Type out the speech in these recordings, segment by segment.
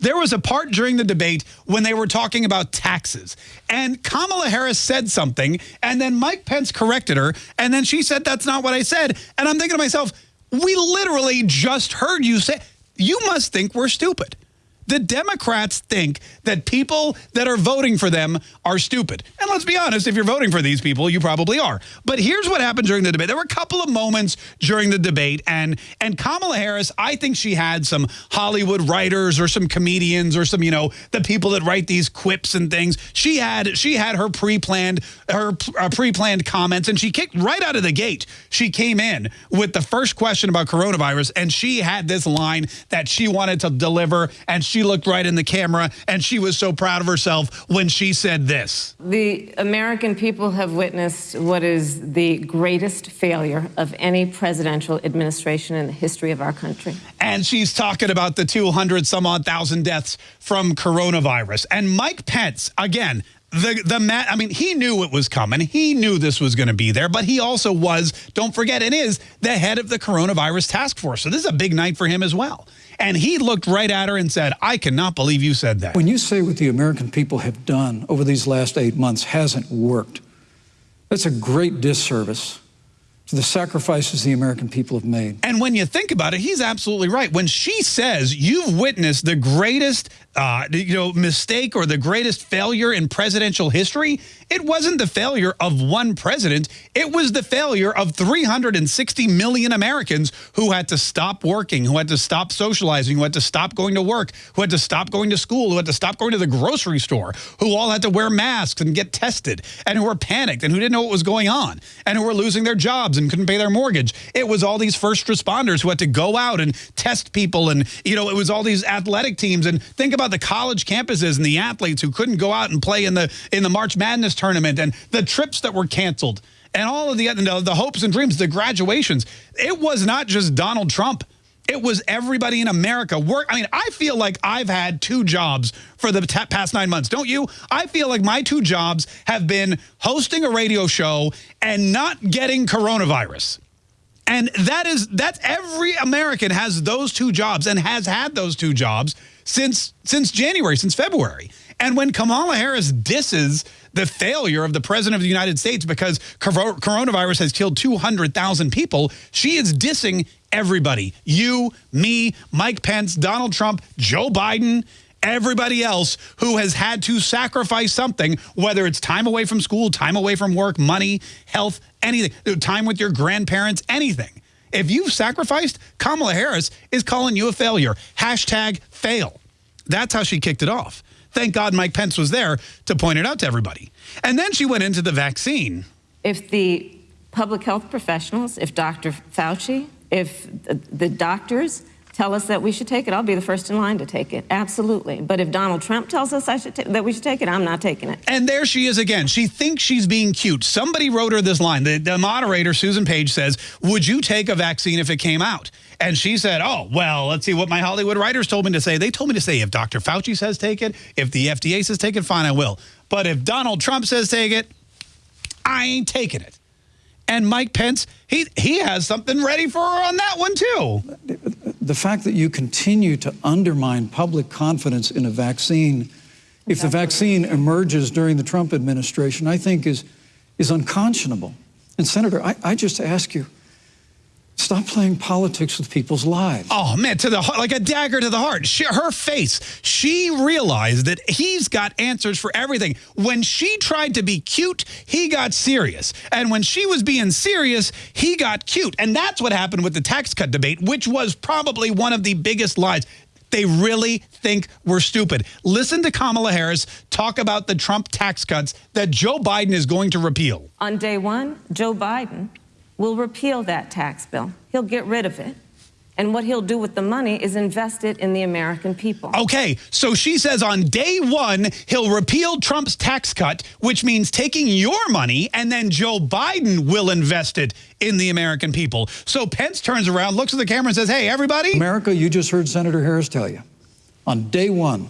there was a part during the debate when they were talking about taxes. And Kamala Harris said something, and then Mike Pence corrected her, and then she said, that's not what I said. And I'm thinking to myself, we literally just heard you say, you must think we're stupid. The Democrats think that people that are voting for them are stupid. And let's be honest, if you're voting for these people, you probably are. But here's what happened during the debate. There were a couple of moments during the debate, and, and Kamala Harris, I think she had some Hollywood writers or some comedians or some, you know, the people that write these quips and things. She had she had her pre-planned her uh, pre-planned comments, and she kicked right out of the gate. She came in with the first question about coronavirus, and she had this line that she wanted to deliver, and she looked right in the camera, and she was so proud of herself when she said this. The American people have witnessed what is the greatest failure of any presidential administration in the history of our country. And she's talking about the 200 some odd thousand deaths from coronavirus. And Mike Pence, again, the the Matt, I mean, he knew it was coming. He knew this was going to be there, but he also was, don't forget, and is the head of the coronavirus task force. So this is a big night for him as well. And he looked right at her and said, I cannot believe you said that. When you say what the American people have done over these last eight months hasn't worked, that's a great disservice to the sacrifices the American people have made. And when you think about it, he's absolutely right. When she says you've witnessed the greatest uh, you know, mistake or the greatest failure in presidential history, it wasn't the failure of one president. It was the failure of 360 million Americans who had to stop working, who had to stop socializing, who had to stop going to work, who had to stop going to school, who had to stop going to the grocery store, who all had to wear masks and get tested, and who were panicked and who didn't know what was going on, and who were losing their jobs and couldn't pay their mortgage. It was all these first responders who had to go out and test people, and, you know, it was all these athletic teams. And think about the college campuses and the athletes who couldn't go out and play in the in the March Madness tournament and the trips that were canceled and all of the, the, the hopes and dreams, the graduations. It was not just Donald Trump. It was everybody in America. Work. I mean, I feel like I've had two jobs for the past nine months. Don't you? I feel like my two jobs have been hosting a radio show and not getting coronavirus. And that is, that's every American has those two jobs and has had those two jobs since, since January, since February. And when Kamala Harris disses the failure of the president of the United States because coronavirus has killed 200,000 people, she is dissing everybody. You, me, Mike Pence, Donald Trump, Joe Biden, everybody else who has had to sacrifice something, whether it's time away from school, time away from work, money, health, anything, time with your grandparents, anything. If you've sacrificed, Kamala Harris is calling you a failure. Hashtag fail. That's how she kicked it off. Thank God Mike Pence was there to point it out to everybody. And then she went into the vaccine. If the public health professionals, if Dr. Fauci, if the doctors tell us that we should take it, I'll be the first in line to take it. Absolutely. But if Donald Trump tells us that we should take it, I'm not taking it. And there she is again. She thinks she's being cute. Somebody wrote her this line. The, the moderator, Susan Page, says, would you take a vaccine if it came out? And she said, oh, well, let's see what my Hollywood writers told me to say. They told me to say, if Dr. Fauci says take it, if the FDA says take it, fine, I will. But if Donald Trump says take it, I ain't taking it. And Mike Pence, he, he has something ready for her on that one, too the fact that you continue to undermine public confidence in a vaccine, if the vaccine emerges during the Trump administration, I think is, is unconscionable. And Senator, I, I just ask you, Stop playing politics with people's lives. Oh, man, to the heart, like a dagger to the heart. She, her face, she realized that he's got answers for everything. When she tried to be cute, he got serious. And when she was being serious, he got cute. And that's what happened with the tax cut debate, which was probably one of the biggest lies. They really think we're stupid. Listen to Kamala Harris talk about the Trump tax cuts that Joe Biden is going to repeal. On day one, Joe Biden will repeal that tax bill. He'll get rid of it. And what he'll do with the money is invest it in the American people. Okay, so she says on day one, he'll repeal Trump's tax cut, which means taking your money, and then Joe Biden will invest it in the American people. So Pence turns around, looks at the camera and says, hey, everybody. America, you just heard Senator Harris tell you. On day one,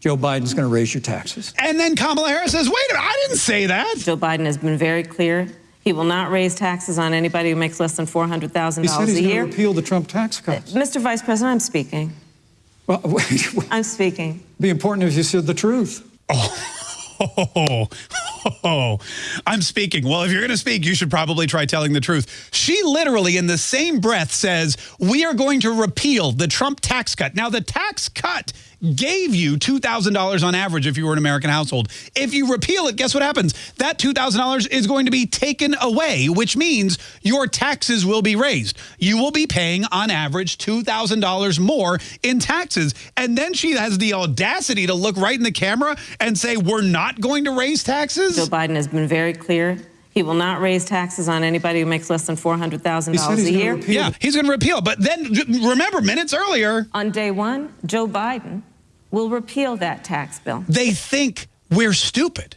Joe Biden's going to raise your taxes. And then Kamala Harris says, wait a minute, I didn't say that. Joe Biden has been very clear he will not raise taxes on anybody who makes less than $400,000 a year. He said he's going to repeal the Trump tax cuts. Uh, Mr. Vice President, I'm speaking. Well, I'm speaking. be important if you said the truth. Oh, oh, I'm speaking. Well, if you're going to speak, you should probably try telling the truth. She literally, in the same breath, says, We are going to repeal the Trump tax cut. Now, the tax cut gave you $2,000 on average if you were an American household. If you repeal it, guess what happens? That $2,000 is going to be taken away, which means your taxes will be raised. You will be paying, on average, $2,000 more in taxes. And then she has the audacity to look right in the camera and say, We're not going to raise taxes? Joe Biden has been very clear. He will not raise taxes on anybody who makes less than $400,000 a year. Yeah, he's going to repeal. But then remember, minutes earlier, On day one, Joe Biden will repeal that tax bill. they think we're stupid.